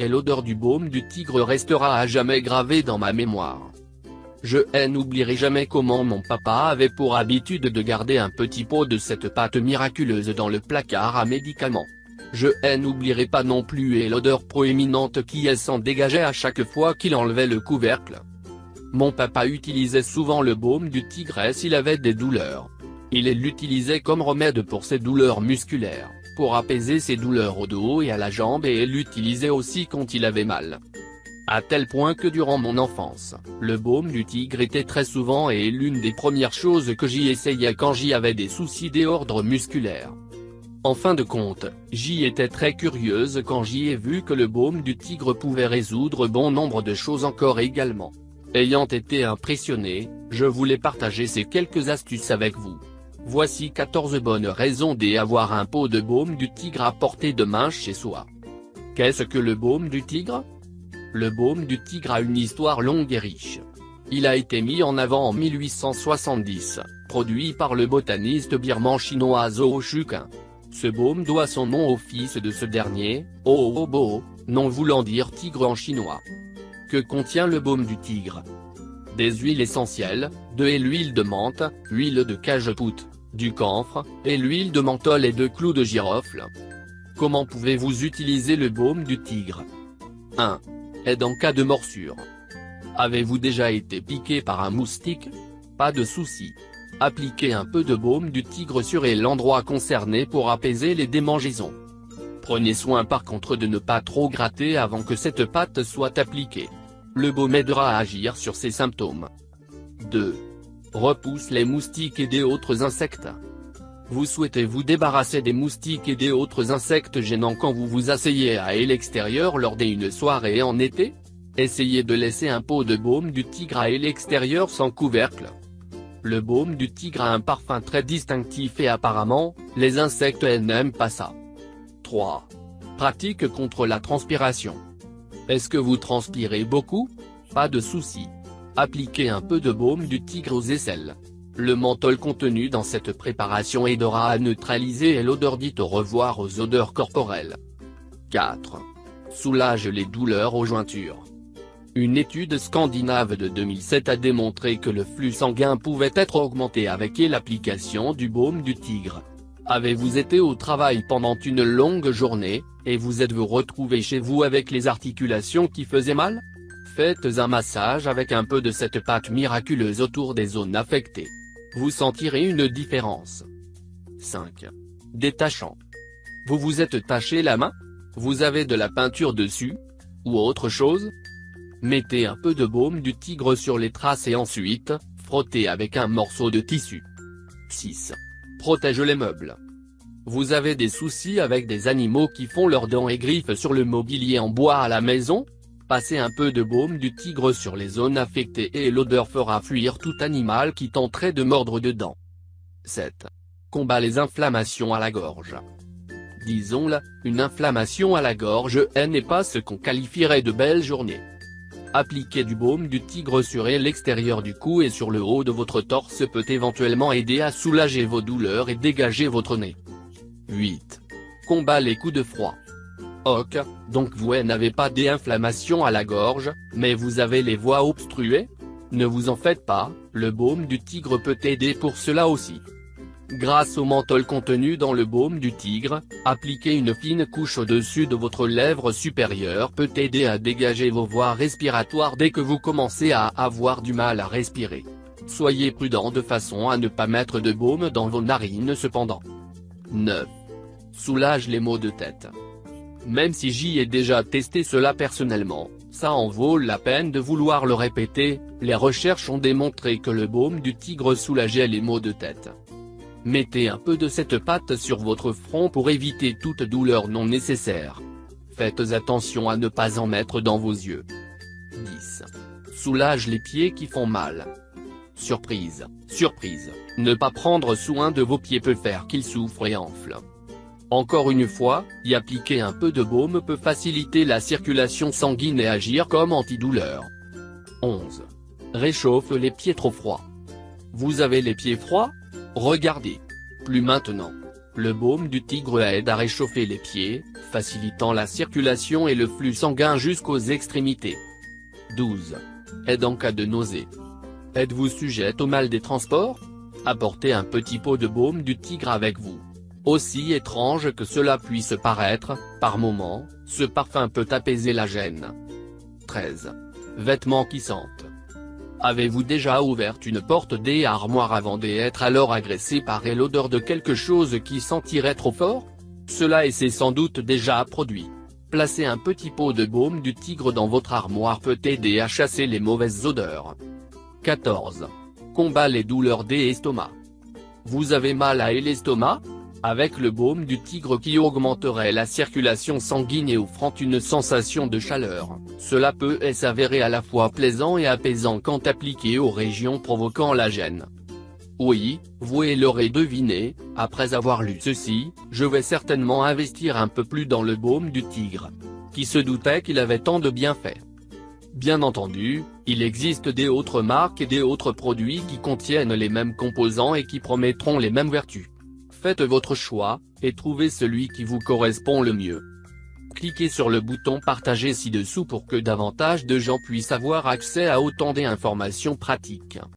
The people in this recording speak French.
et l'odeur du baume du tigre restera à jamais gravée dans ma mémoire. Je n'oublierai jamais comment mon papa avait pour habitude de garder un petit pot de cette pâte miraculeuse dans le placard à médicaments. Je n'oublierai pas non plus et l'odeur proéminente qui s'en dégageait à chaque fois qu'il enlevait le couvercle. Mon papa utilisait souvent le baume du tigre s'il avait des douleurs. Il l'utilisait comme remède pour ses douleurs musculaires, apaiser ses douleurs au dos et à la jambe et l'utilisait aussi quand il avait mal. À tel point que durant mon enfance, le baume du tigre était très souvent et l'une des premières choses que j'y essayais quand j'y avais des soucis d'ordre musculaire. En fin de compte, j'y étais très curieuse quand j'y ai vu que le baume du tigre pouvait résoudre bon nombre de choses encore également. Ayant été impressionné, je voulais partager ces quelques astuces avec vous. Voici 14 bonnes raisons d'avoir un pot de baume du tigre à portée de main chez soi. Qu'est-ce que le baume du tigre? Le baume du tigre a une histoire longue et riche. Il a été mis en avant en 1870, produit par le botaniste birman chinois Zhou Shuqin. Ce baume doit son nom au fils de ce dernier, Oobo, nom voulant dire tigre en chinois. Que contient le baume du tigre? Des huiles essentielles, de l'huile de menthe, huile de cajeput, du camphre, et l'huile de menthol et de clous de girofle. Comment pouvez-vous utiliser le baume du tigre? 1. Aide en cas de morsure. Avez-vous déjà été piqué par un moustique? Pas de souci. Appliquez un peu de baume du tigre sur l'endroit concerné pour apaiser les démangeaisons. Prenez soin par contre de ne pas trop gratter avant que cette pâte soit appliquée. Le baume aidera à agir sur ces symptômes. 2. Repousse les moustiques et des autres insectes. Vous souhaitez vous débarrasser des moustiques et des autres insectes gênants quand vous vous asseyez à l'extérieur lors d'une soirée en été? Essayez de laisser un pot de baume du tigre à l'extérieur sans couvercle. Le baume du tigre a un parfum très distinctif et apparemment, les insectes n'aiment pas ça. 3. Pratique contre la transpiration. Est-ce que vous transpirez beaucoup? Pas de souci. Appliquez un peu de baume du tigre aux aisselles. Le menthol contenu dans cette préparation aidera à neutraliser l'odeur dite au revoir aux odeurs corporelles. 4. Soulage les douleurs aux jointures. Une étude scandinave de 2007 a démontré que le flux sanguin pouvait être augmenté avec l'application du baume du tigre. Avez-vous été au travail pendant une longue journée, et vous êtes-vous retrouvé chez vous avec les articulations qui faisaient mal? Faites un massage avec un peu de cette pâte miraculeuse autour des zones affectées. Vous sentirez une différence. 5. Détachant. Vous vous êtes taché la main? Vous avez de la peinture dessus? Ou autre chose? Mettez un peu de baume du tigre sur les traces et ensuite, frottez avec un morceau de tissu. 6. Protège les meubles. Vous avez des soucis avec des animaux qui font leurs dents et griffes sur le mobilier en bois à la maison? Passez un peu de baume du tigre sur les zones affectées et l'odeur fera fuir tout animal qui tenterait de mordre dedans. 7. Combat les inflammations à la gorge. Disons-le, une inflammation à la gorge n'est pas ce qu'on qualifierait de belle journée. Appliquer du baume du tigre sur l'extérieur du cou et sur le haut de votre torse peut éventuellement aider à soulager vos douleurs et dégager votre nez. 8. Combat les coups de froid. Ok, donc vous n'avez pas d'inflammation à la gorge, mais vous avez les voies obstruées? Ne vous en faites pas, le baume du tigre peut aider pour cela aussi. Grâce au menthol contenu dans le baume du tigre, appliquer une fine couche au-dessus de votre lèvre supérieure peut aider à dégager vos voies respiratoires dès que vous commencez à avoir du mal à respirer. Soyez prudent de façon à ne pas mettre de baume dans vos narines cependant. 9. Soulage les maux de tête. Même si j'y ai déjà testé cela personnellement, ça en vaut la peine de vouloir le répéter, les recherches ont démontré que le baume du tigre soulageait les maux de tête. Mettez un peu de cette pâte sur votre front pour éviter toute douleur non nécessaire. Faites attention à ne pas en mettre dans vos yeux. 10. Soulage les pieds qui font mal. Surprise, surprise, ne pas prendre soin de vos pieds peut faire qu'ils souffrent et enflent. Encore une fois, y appliquer un peu de baume peut faciliter la circulation sanguine et agir comme antidouleur. 11. Réchauffe les pieds trop froids. Vous avez les pieds froids? Regardez. Plus maintenant. Le baume du tigre aide à réchauffer les pieds, facilitant la circulation et le flux sanguin jusqu'aux extrémités. 12. Aide en cas de nausée. Êtes-vous sujette au mal des transports? Apportez un petit pot de baume du tigre avec vous. Aussi étrange que cela puisse paraître, par moments, ce parfum peut apaiser la gêne. 13. Vêtements qui sentent. Avez-vous déjà ouvert une porte des armoires avant d'être alors agressé par l'odeur de quelque chose qui sentirait trop fort? Cela et c'est sans doute déjà produit. Placer un petit pot de baume du tigre dans votre armoire peut aider à chasser les mauvaises odeurs. 14. Combat les douleurs des estomacs. Vous avez mal à l'estomac? Avec le baume du tigre qui augmenterait la circulation sanguine et offrant une sensation de chaleur, cela peut s'avérer à la fois plaisant et apaisant quand appliqué aux régions provoquant la gêne. Oui, vous l'aurez deviné, après avoir lu ceci, je vais certainement investir un peu plus dans le baume du tigre. Qui se doutait qu'il avait tant de bienfaits Bien entendu, il existe des autres marques et des autres produits qui contiennent les mêmes composants et qui promettront les mêmes vertus. Faites votre choix, et trouvez celui qui vous correspond le mieux. Cliquez sur le bouton partager ci-dessous pour que davantage de gens puissent avoir accès à autant d'informations pratiques.